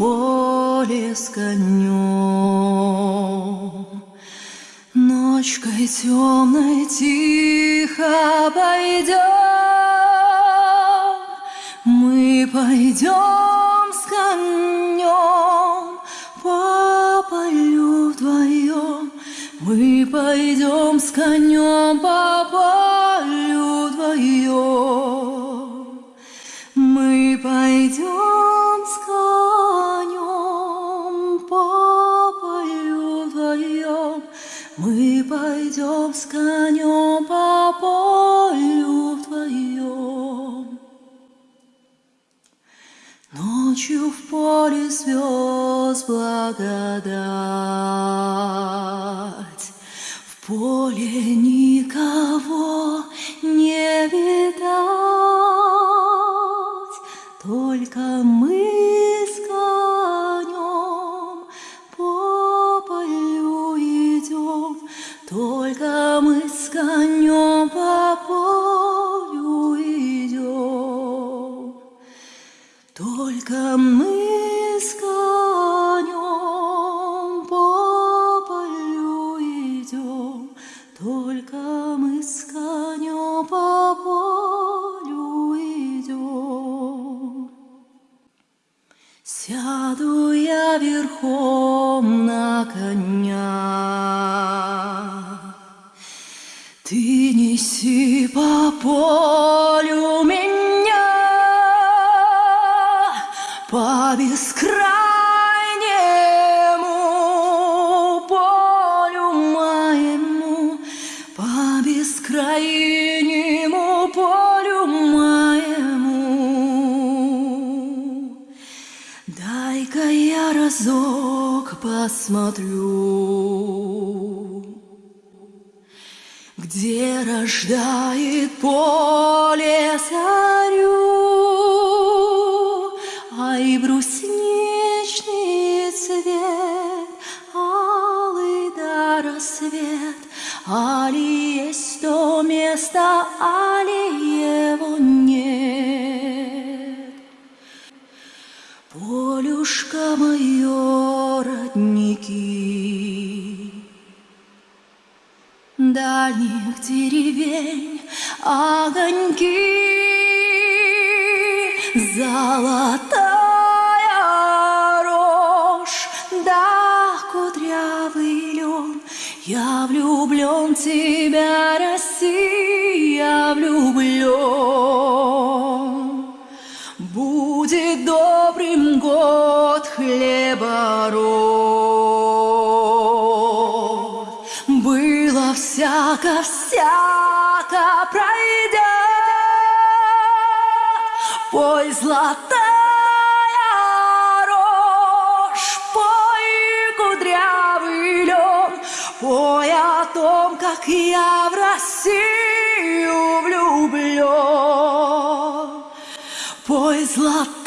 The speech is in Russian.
поле с конем. Ночкой темной тихо пойдем, мы пойдем с конем по полю вдвоем, мы пойдем с конем по полю вдвоем, пойдем с конем по полю вдвоем. Мы пойдем с конем по полю вдвоем. Ночью в поле звезд благодать, В поле никого не видать, с конем по полю идем. Только мы с конем по полю идем, Только мы с конем по полю идем. Сяду я верхом на коня, неси по полю меня, по бескрайнему полю моему, по бескрайнему полю моему. Дай-ка я разок посмотрю, где рождает поле зарю, Ай, брусничный цвет, алый да рассвет, Али есть то место, али Дальних деревень огоньки, Золотая рожь, да кудрявый лен, Я влюблен в тебя, Россия, влюблен. Всяко, всяко пройдет. Пой, золотая рожь, пой, кудрявый лен, Пой о том, как я в Россию влюблен. Пой, золотая